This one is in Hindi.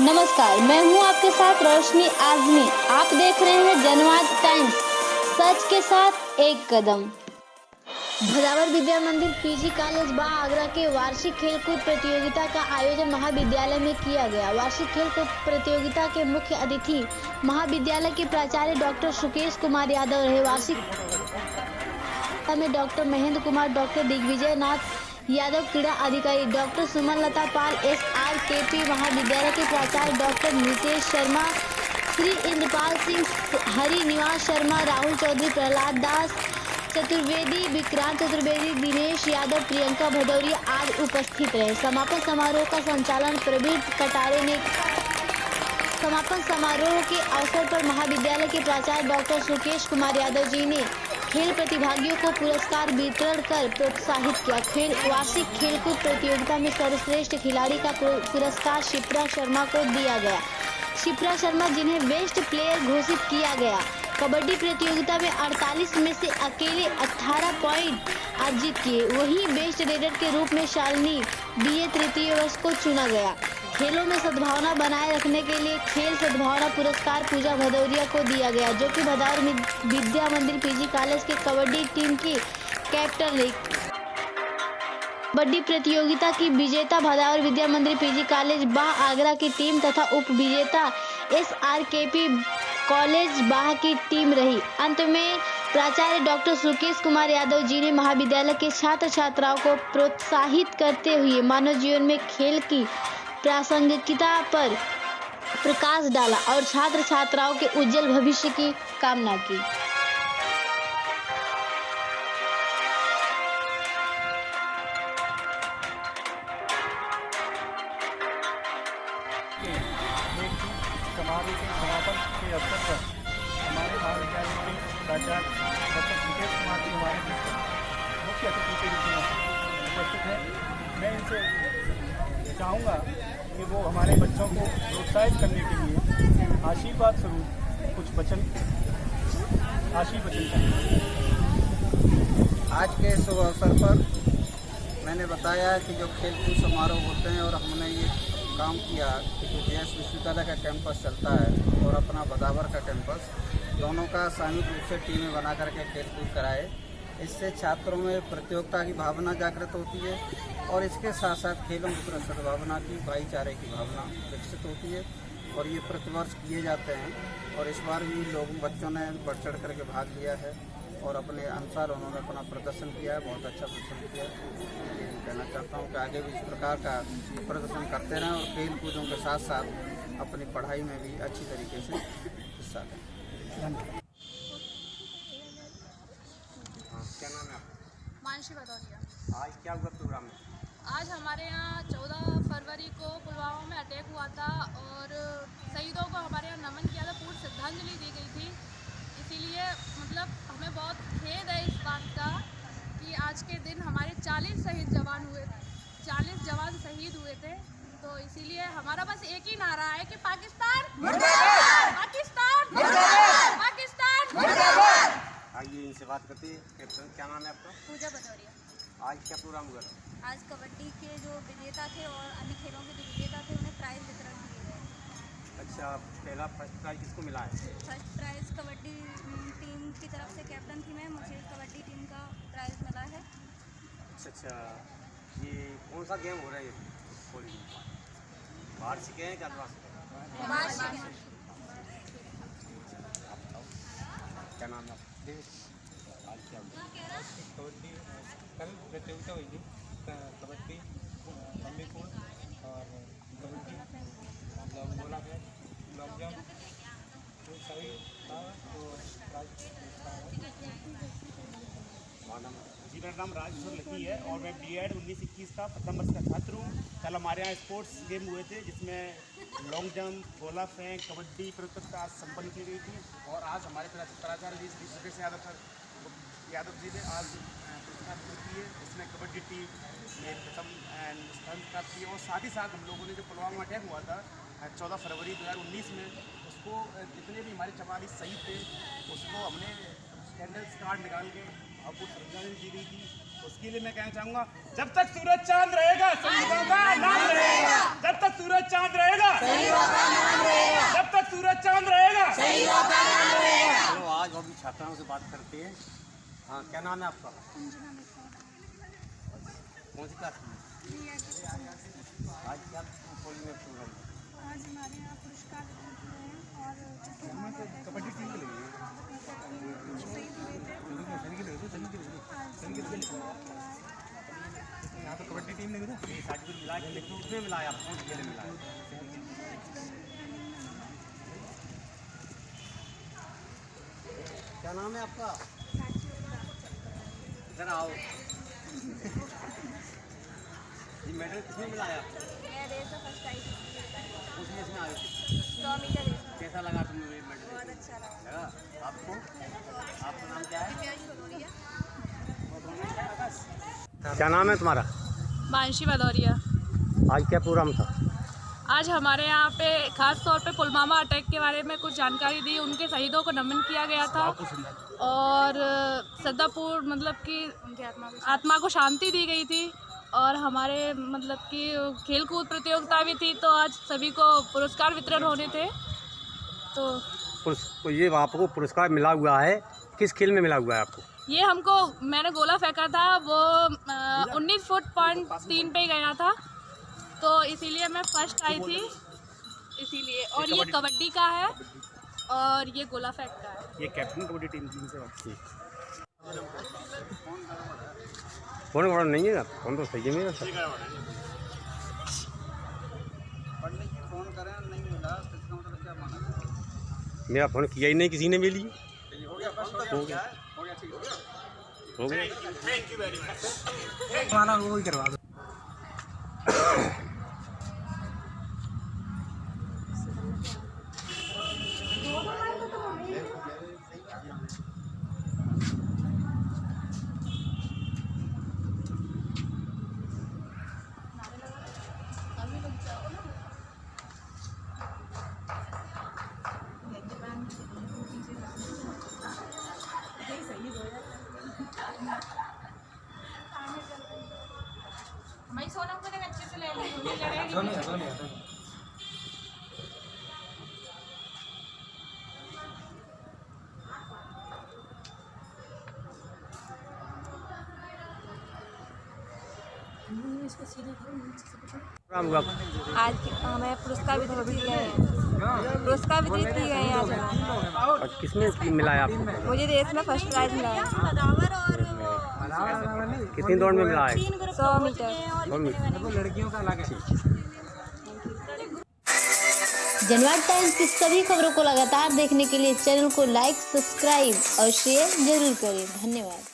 नमस्कार, मैं हूँ आपके साथ रोशनी आजमी। आप देख रहे हैं जनवाद टाइम्स, सच के साथ एक कदम। भदावर विद्या मंदिर, पीजी कॉलेज, बा आगरा के वार्षिक खेलकूद प्रतियोगिता का आयोजन महाविद्यालय में किया गया। वार्षिक खेलकूद प्रतियोगिता के मुख्य अतिथि महाविद्यालय के प्राचार्य डॉक्टर सुकेश कुमार यादव रहे। वार्षिक में डॉक्टर महेंद्र कुमार, डॉक्टर दिग्विजय नाथ यादव, क्रीड़ा अधिकारी doctor Suman Lata Pal, S R K P महाविद्यालय के प्राचार्य डॉक्टर नितेश शर्मा, श्री इंद्रपाल सिंह हरि निवास शर्मा, राहुल चौधरी प्रहलाद दास, चतुर्वेदी विक्रांत चतुर्वेदी, दिनेश यादव, प्रियंका भदौरिया आज उपस्थित रहे। समापन समारोह का संचालन प्रवीण कटारे ने समापन समारोह के अवसर पर महाविद्यालय के प्राचार्य डॉक्टर सुकेश कुमार यादव जी ने खेल प्रतिभागियों को पुरस्कार वितरण कर प्रोत्साहित किया। खेल, वार्षिक खेलकूद प्रतियोगिता में सर्वश्रेष्ठ खिलाड़ी का पुरस्कार शिप्रा शर्मा को दिया गया। शिप्रा शर्मा जिन्हें बेस्ट प्लेयर घोषित किया गया। कबड्डी प्रतियोगिता में 48 में से अकेले 18 पॉइंट अर्जित किए। वहीं बेस्ट रेडर के रूप में शालिनी, बीए तृतीय वर्ष को चुना गया। खेलों में सद्भावना बनाए रखने के लिए खेल सद्भावना पुरस्कार पूजा भदौरिया को दिया गया, जो कि भदौर विद्या मंदिर पीजी कॉलेज के कबड्डी टीम की कैप्टन रही। कबड्डी प्रतियोगिता की विजेता भदावर विद्या मंदिर पीजी कॉलेज बाह आगरा की टीम तथा उप विजेता S R K P college Bah की टीम रही। अंत में प्राचार्य डॉक्टर सुकेश कुमार यादव जी ने महाविद्यालय के छात्र छात्राओं को प्रोत्साहित करते हुए मानव जीवन में खेल की प्रासंगिकता पर प्रकाश डाला और छात्र छात्राओं के उज्जवल भविष्य की कामना की। मुख्य अतिथि के रूप में उपस्थित हैं। मैं इनसे चाहूँगा कि वो हमारे बच्चों को प्रोत्साहित करने के लिए आशीर्वाद स्वरूप कुछ वचन आशीर्वचन करें। आज के शुभ अवसर पर मैंने बताया कि जो खेल कूद समारोह होते हैं और हमने ये काम किया कि जो जे विश्वविद्यालय का कैंपस चलता है और अपना बदावर का कैंपस दोनों का सामूहिक रूप से टीमें बना करके खेल कूद कराए। इससे छात्रों में प्रतियोगिता की भावना जागृत होती है और इसके साथ साथ खेलों की सद्भावना की, भाईचारे की भावना विकसित होती है और ये प्रतिवर्ष किए जाते हैं और इस बार भी लोग, बच्चों ने बढ़ चढ़ करके भाग लिया है और अपने अनुसार उन्होंने अपना प्रदर्शन किया है, बहुत अच्छा प्रदर्शन किया है। कहना चाहता हूँ कि आगे भी इस प्रकार का प्रदर्शन करते रहें और खेल कूदों के साथ साथ अपनी पढ़ाई में भी अच्छी तरीके से हिस्सा लें धन्यवाद हाँ, क्या नाम है मानसी भदौरिया। आज क्या हुआ प्रोग्राम में? आज हमारे यहाँ चौदह फरवरी को पुलवामा में अटैक हुआ था और शहीदों को हमारे यहाँ नमन किया था पूर्ण श्रद्धांजलि दी गई थी इसीलिए मतलब हमें बहुत खेद है इस बात का कि आज के दिन हमारे 40 शहीद जवान हुए 40 जवान शहीद हुए थे तो इसीलिए हमारा बस एक ही नारा है कि पाकिस्तान पाकिस्तान पाकिस्तान आइए इनसे बात करते हैं कैप्टन क्या नाम है आपका? पूजा भदौरिया। आज क्या प्रोग्राम हुआ? था आज कबड्डी के जो विजेता थे और अन्य खेलों के जो विजेता थे उन्हें प्राइज वितरण किए गए। अच्छा पहला फ़र्स्ट प्राइज किसको मिला है? फ़र्स्ट प्राइज कबड्डी टीम की तरफ़ से कैप्टन थी मैं मुझे कबड्डी टीम का प्राइज मिला है। अच्छा अच्छा ये कौन सा गेम हो रहा है ये होली बाहर सीखे हैं क्या क्या नाम है क्या कबड्डी कल प्रतियोगिता हुई थी कबड्डी लंबी कूद और कबड्डी लॉन्ग गोला फेंक लॉन्ग जंप तो सभी था तो जी मेरा नाम राजेश्वर लकी है और मैं बी एड उन्नीस इक्कीस का प्रथम वर्ष का छात्र हूँ कल हमारे यहाँ स्पोर्ट्स गेम हुए थे जिसमें लॉन्ग जंप गोला फेंक कबड्डी प्रतियोगिता आज संपन्न की गई थी और आज हमारे प्रा- प्राचार्य जी श्री सुरेश यादव सर यादव जी ने आज पुरस्कार वितरित किए इसमें कबड्डी टीम ने प्रथम स्थान प्राप्त किए और साथ ही साथ हम लोगों ने जो पुलवामा अटैक हुआ था चौदह फरवरी दो हज़ार उन्नीस में उसको जितने भी हमारे चवालीस शहीद थे उसको हमने कैंडल्स कार्ड निकाल के आपको श्रद्धांजलि दी गई थी। उसके लिए मैं कहना चाहूँगा जब तक सूरज चाँद रहेगा शहीदों का नाम रहेगा। जब तक सूरज चाँद रहेगा। जब तक सूरज चाँद रहेगा। चलो आज अभी छात्राओं से बात करते हैं। हाँ क्या नाम है आपका? कौन सी क्लास में? आज क्या पोलिंग में प्रोग्राम है आज हमारे यहाँ पुरस्कार और कबड्डी टीम के लिए यहाँ तो कबड्डी टीम मिला सर्टिफिकेट मिला है लेकिन उसमें मिला है आप कौन खेल मिला है। क्या नाम है आपका? इधर आओ। ये मेडल मिला है उसमें इसमें आए। सौ मीटर कैसा लगा तुम्हें ये मेडल? बहुत अच्छा लगा। लगा? आपको? आपका नाम क्या है? क्या नाम है तुम्हारा? मानसी भदौरिया। आज क्या प्रोग्राम था? आज हमारे यहाँ पे खास तौर पे पुलवामा अटैक के बारे में कुछ जानकारी दी। उनके शहीदों को नमन किया गया था। और श्रद्धापूर्ण मतलब कि आत्मा को शांति। दी गई थी और हमारे मतलब कि खेल कूद प्रतियोगिता भी थी तो आज सभी को पुरस्कार वितरण होने थे। तो पुरस्- ये आपको पुरस्कार मिला हुआ है? किस खेल में मिला हुआ है आपको? ये हमको मैंने गोला फेंका था वो उन्नीस फुट पॉइंट तीन पे गया था। तो इसीलिए मैं फ़र्स्ट आई थी। इसीलिए और ये कबड्डी का है। और ये गोला फेंक का है। ये कैप्टन कबड्डी टीम टीम से बात फ़ोन वोन नहीं है ना? फ़ोन तो सही है मेरा। सर फ़ोन करें नहीं मिला इसका मतलब क्या माना? मेरा फ़ोन किया ही नहीं किसी ने मिली हो गया बस हो गया। हो? गया ठीक हो गया। हो गया। माना वो ही करवा दो। सोनिया प्रोग्राम आज हमें पुरस्कार वितरित किए गए हैं। पुरस्कार वितरित किए गए हैं आज और किसमें मिला है आपको? मुझे रेस में फ़र्स्ट प्राइज मिला है। कितनी दौड़ में मिला है? सौ मीटर। लड़कियों का अलग है। जनवाद टाइम्स की सभी खबरों को लगातार देखने के लिए चैनल को लाइक सब्सक्राइब और शेयर ज़रूर करें। धन्यवाद।